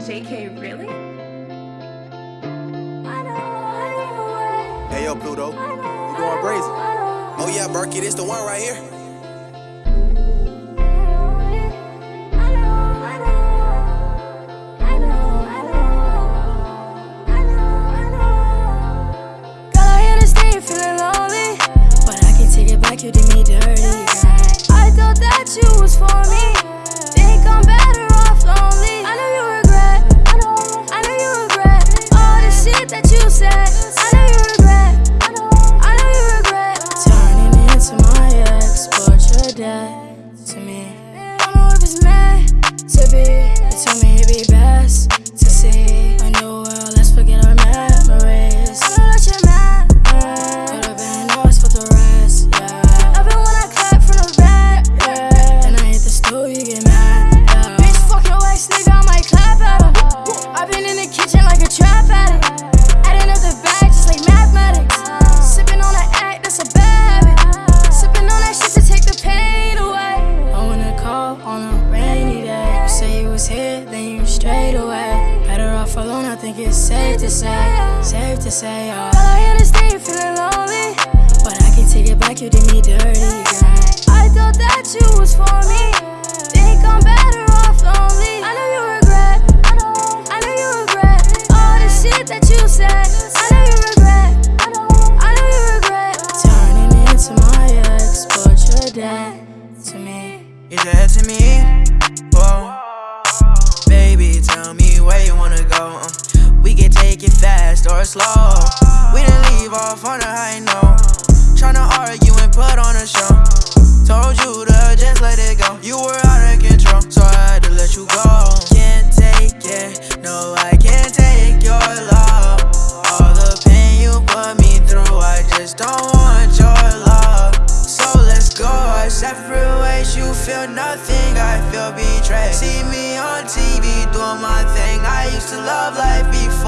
JK, really? Hey yo, Pluto, you going crazy? Oh yeah, Berkey, this the one right here. Girl, I understand you're feeling lonely, but I can take it back. You did me dirty. I thought that you was for me. Think I'm better to me. I Don't know if it's meant to be. You told me it'd be best then you straight away. Better off alone, I think it's safe to say. Safe to say, uh. yeah. Girl, I understand you're feeling lonely. But I can take it back, you did me dirty, girl. I thought that you was for me. Think I'm better off lonely. I know you regret. I know, I know you regret all the shit that you said. I know you regret. I know, I know you regret turning into my ex, but you're dead to me. You're dead to me. Slow. We didn't leave off on a high note. Tryna argue and put on a show. Told you to just let it go. You were out of control, so I had to let you go. Can't take it, no, I can't take your love. All the pain you put me through, I just don't want your love. So let's go our separate ways. You feel nothing, I feel betrayed. See me on TV doing my thing. I used to love life before